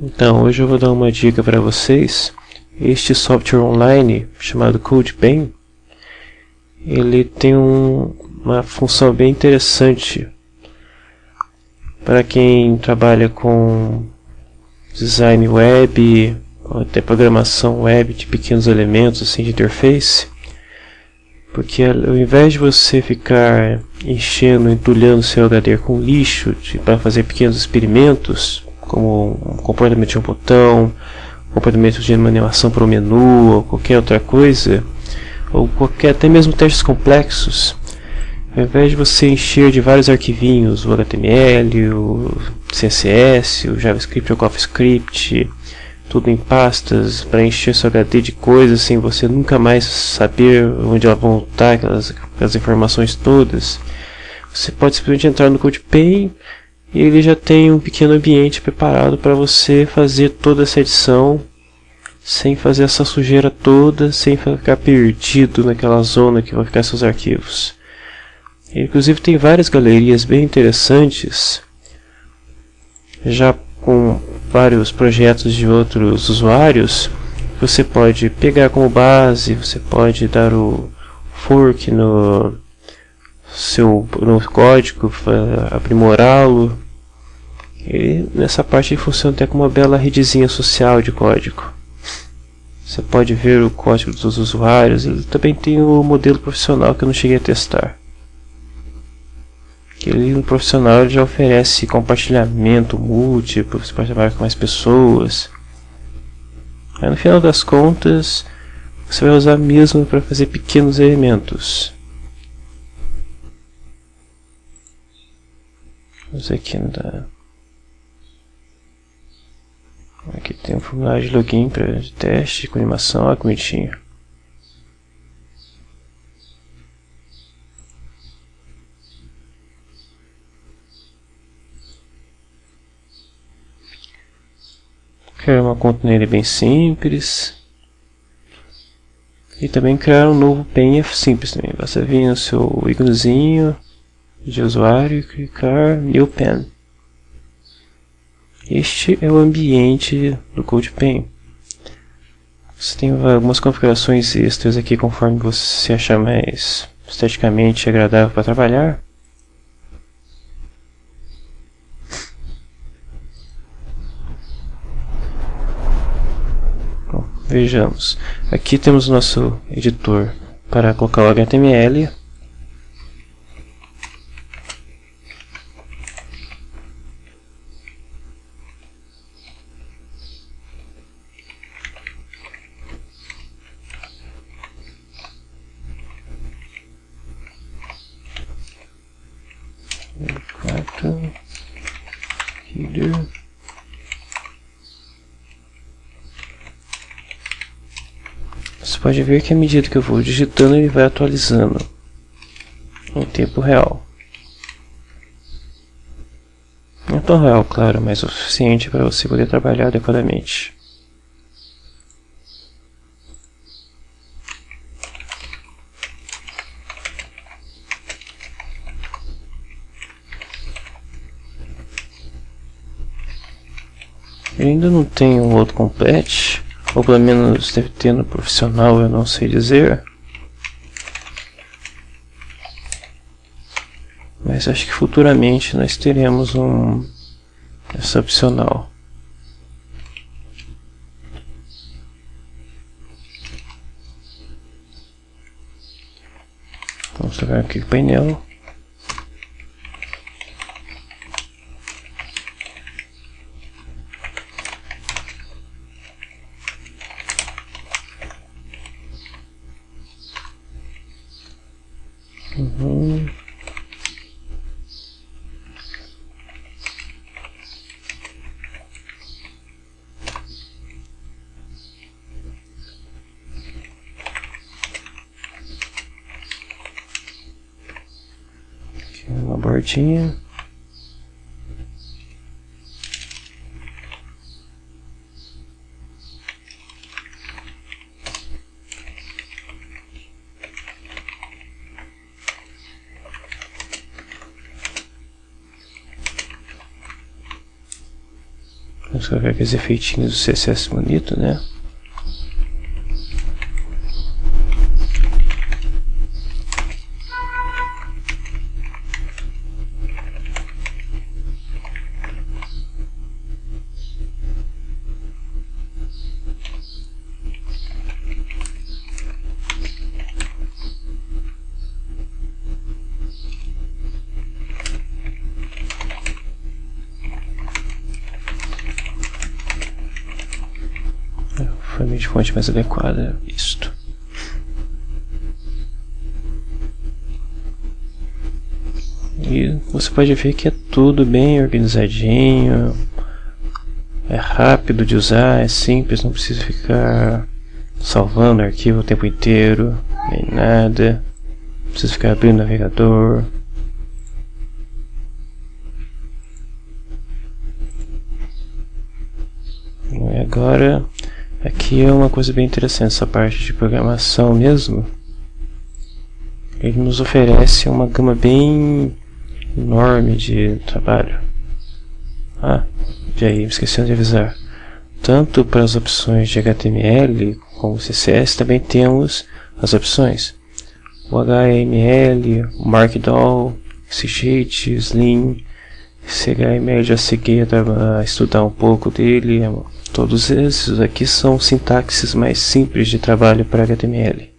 Então, hoje eu vou dar uma dica para vocês. Este software online chamado CodePen, ele tem um, uma função bem interessante para quem trabalha com design web ou até programação web de pequenos elementos assim de interface porque ao invés de você ficar enchendo, entulhando seu HD com lixo para fazer pequenos experimentos como um comportamento de um botão, comportamento de uma animação para o menu ou qualquer outra coisa, ou qualquer até mesmo testes complexos, ao invés de você encher de vários arquivinhos, o HTML, o CSS, o JavaScript, o CoffeeScript, tudo em pastas para encher seu HD de coisas sem você nunca mais saber onde ela vão estar, aquelas, aquelas informações todas, você pode simplesmente entrar no CodePen e ele já tem um pequeno ambiente preparado para você fazer toda essa edição sem fazer essa sujeira toda, sem ficar perdido naquela zona que vão ficar seus arquivos. Inclusive tem várias galerias bem interessantes, já com vários projetos de outros usuários. Você pode pegar como base, você pode dar o fork no seu no código, aprimorá-lo. E nessa parte ele funciona até como uma bela redezinha social de código. Você pode ver o código dos usuários. Ele também tem o modelo profissional que eu não cheguei a testar. Que ele no profissional já oferece compartilhamento múltiplo, você pode trabalhar com mais pessoas. Aí no final das contas, você vai usar mesmo para fazer pequenos elementos. Vamos aqui na Aqui tem um formulário de login para teste com animação, olha que bonitinho. Criar uma conta nele bem simples. E também criar um novo pen é simples também. Basta vir no seu íconezinho de usuário e clicar New Pen. Este é o ambiente do CodePen. Você tem algumas configurações extras aqui conforme você achar mais esteticamente agradável para trabalhar. Bom, vejamos. Aqui temos o nosso editor para colocar o HTML você pode ver que à medida que eu vou digitando ele vai atualizando em tempo real não tão real, claro, mas o suficiente para você poder trabalhar adequadamente. Eu ainda não tenho outro complete, ou pelo menos deve ter no profissional, eu não sei dizer. Mas acho que futuramente nós teremos um essa opcional. Vamos jogar aqui o painel. Uhum. Aqui uma bordinha. Vamos colocar aqueles efeitinhos do CSS bonito, né? De fonte mais adequada isto. E você pode ver que é tudo bem organizadinho, é rápido de usar, é simples, não precisa ficar salvando arquivo o tempo inteiro, nem nada, não precisa ficar abrindo o navegador. E agora Aqui é uma coisa bem interessante, essa parte de programação mesmo. Ele nos oferece uma gama bem enorme de trabalho. Ah, e aí, esquecendo de avisar. Tanto para as opções de HTML como CSS, também temos as opções. O HTML, o Markdown, XSheet, Slim, CHML já cheguei a estudar um pouco dele, Todos esses aqui são sintaxes mais simples de trabalho para HTML.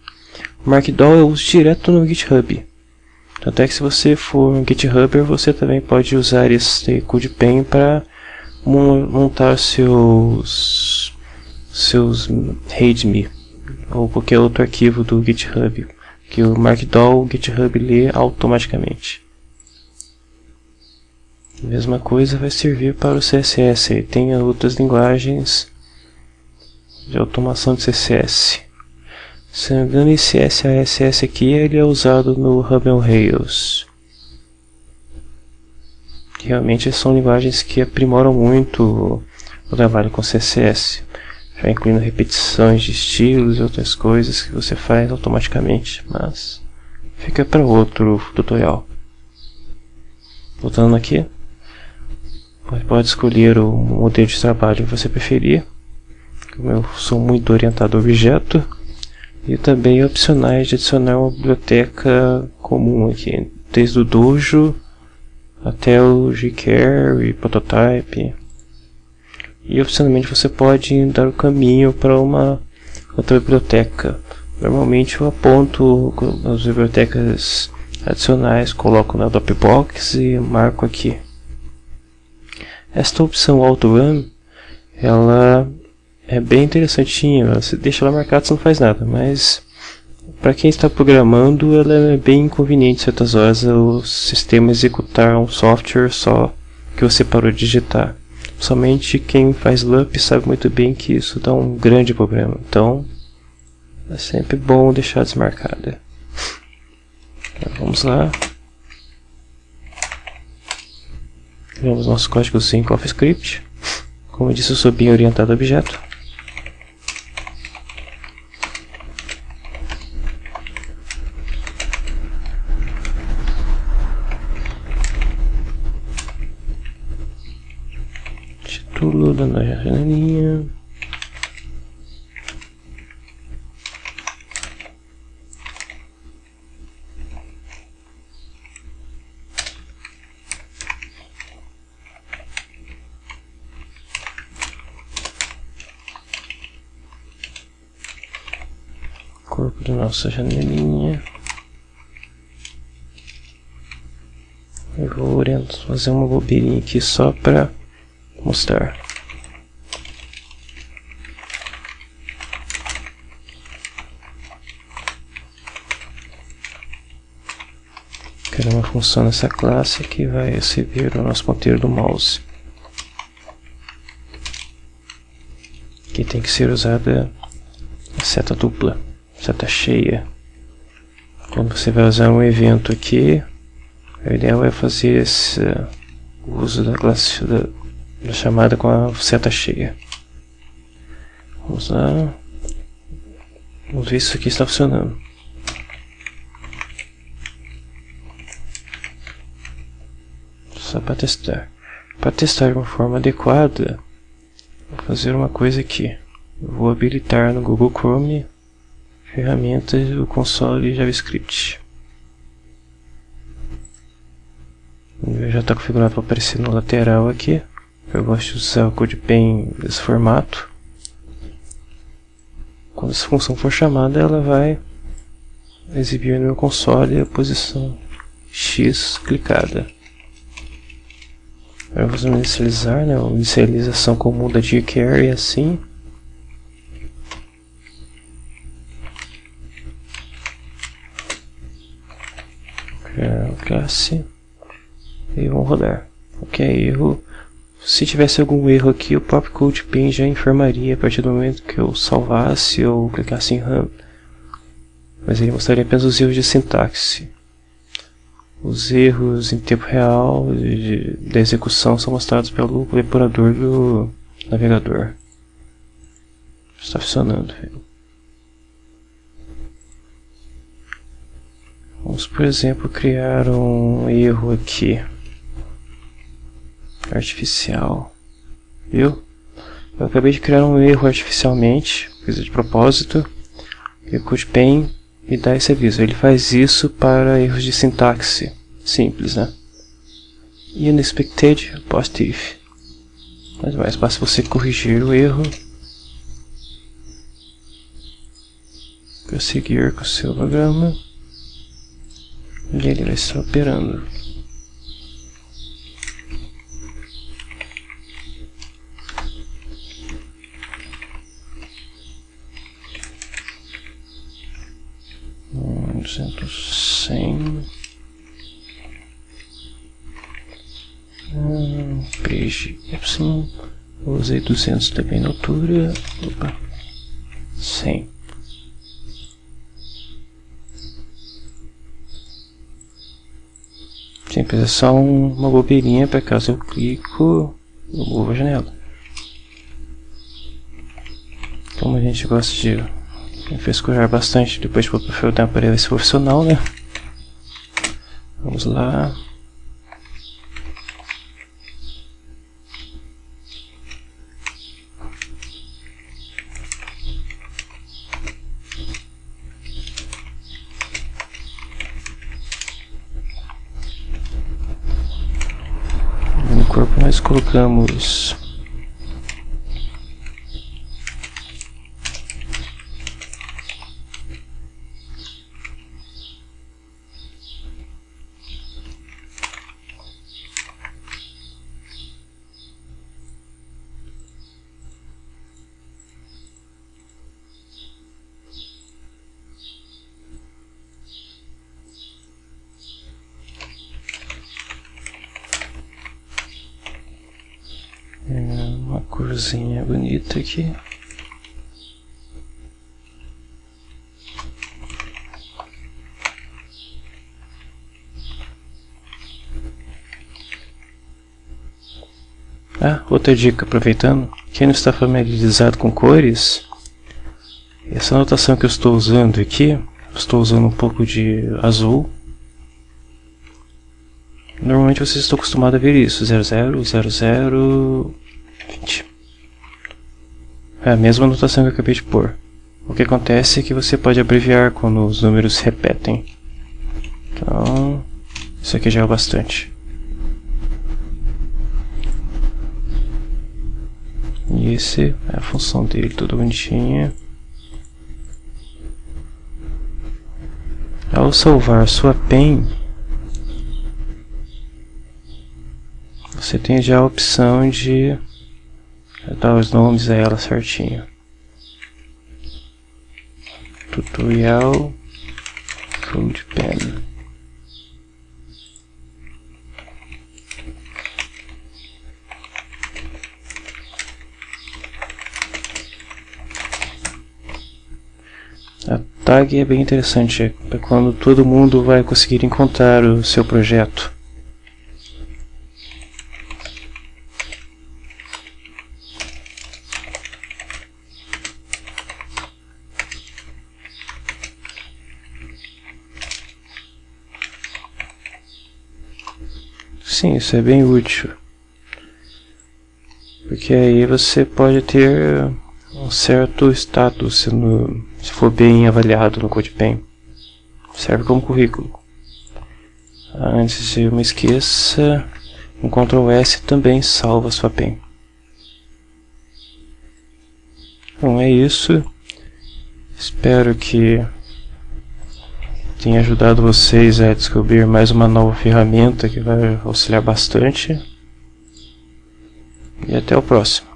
O Markdown eu uso direto no GitHub. Tanto é que se você for um GitHubber, você também pode usar esse CodePen para montar seus seus README ou qualquer outro arquivo do GitHub que o Markdown o GitHub lê automaticamente. A mesma coisa vai servir para o CSS. Tem outras linguagens de automação de CSS. Se não me engano, esse SASS aqui ele é usado no Ruby on Rails. Realmente são linguagens que aprimoram muito o trabalho com CSS, já incluindo repetições de estilos e outras coisas que você faz automaticamente, mas fica para outro tutorial. Voltando aqui. Você pode escolher o modelo de trabalho que você preferir. Como eu sou muito orientado a objeto. E também opcionais de adicionar uma biblioteca comum aqui. Desde o Dojo até o jQuery, Prototype. E opcionalmente você pode dar o caminho para uma outra biblioteca. Normalmente eu aponto as bibliotecas adicionais, coloco na Dropbox e marco aqui. Esta opção Auto Run, ela é bem interessantinha, você deixa ela marcada, você não faz nada, mas para quem está programando, ela é bem inconveniente certas horas o sistema executar um software só que você parou de digitar. Somente quem faz LUP sabe muito bem que isso dá um grande problema. Então, é sempre bom deixar desmarcada. Então, vamos lá. Criamos nosso código em CoffeeScript. Como eu disse, eu sou bem orientado a objeto. Título da janelinha. corpo da nossa janelinha. Eu vou fazer uma bobeirinha aqui só para mostrar. Quero uma função nessa classe que vai receber o nosso ponteiro do mouse. Que tem que ser usada a seta dupla já está cheia. Quando você vai usar um evento aqui, o ideal é fazer esse uso da classe da, da chamada com a seta cheia. Vamos lá. Vamos ver se isso aqui está funcionando. Só para testar. Para testar de uma forma adequada, Vou fazer uma coisa aqui. Vou habilitar no Google Chrome ferramentas do console JavaScript. já está configurado para aparecer no lateral aqui. Eu gosto de usar o CodePen desse formato. Quando essa função for chamada, ela vai exibir no meu console a posição X clicada. Agora vamos inicializar, né? Uma inicialização comum da jQuery assim. Criar classe e vamos rodar. Ok, erro. Se tivesse algum erro aqui, o próprio CodePen já informaria a partir do momento que eu salvasse ou clicasse em Run. Mas ele mostraria apenas os erros de sintaxe. Os erros em tempo real da execução são mostrados pelo depurador do navegador. Está funcionando. Vamos, por exemplo, criar um erro aqui artificial. Viu? Eu acabei de criar um erro artificialmente, fiz de propósito. E o CodePen me dá esse aviso. Ele faz isso para erros de sintaxe simples, né? Unexpected positive. Mas mais basta você corrigir o erro. Prosseguir com o seu programa. E ele vai estar operando. duzentos cem. Hum, page y usei duzentos também na altura. Opa cem Sempre é só um, uma bobeirinha para caso eu clico eu movo a janela. Como a gente gosta de me fez curar bastante depois de dar para esse profissional, né? Vamos lá. No corpo nós colocamos uma corzinha bonita aqui. Ah, outra dica, aproveitando, quem não está familiarizado com cores, essa anotação que eu estou usando aqui, estou usando um pouco de azul. Normalmente vocês estão acostumados a ver isso, 00, 00, 20. É a mesma anotação que eu acabei de pôr. O que acontece é que você pode abreviar quando os números se repetem. Então, isso aqui já é o bastante. E esse é a função dele, tudo bonitinha. Ao salvar sua pen, você tem já a opção de dar os nomes a ela certinho. Tutorial CodePen. A tag é bem interessante, é quando todo mundo vai conseguir encontrar o seu projeto. Sim, isso é bem útil. Porque que aí você pode ter um certo status se, no, se for bem avaliado no CodePen. Serve como currículo. Antes de eu me esqueça, um Ctrl S também salva sua pen. Bom, é isso. Espero que tenha ajudado vocês a descobrir mais uma nova ferramenta que vai auxiliar bastante. E até o próximo.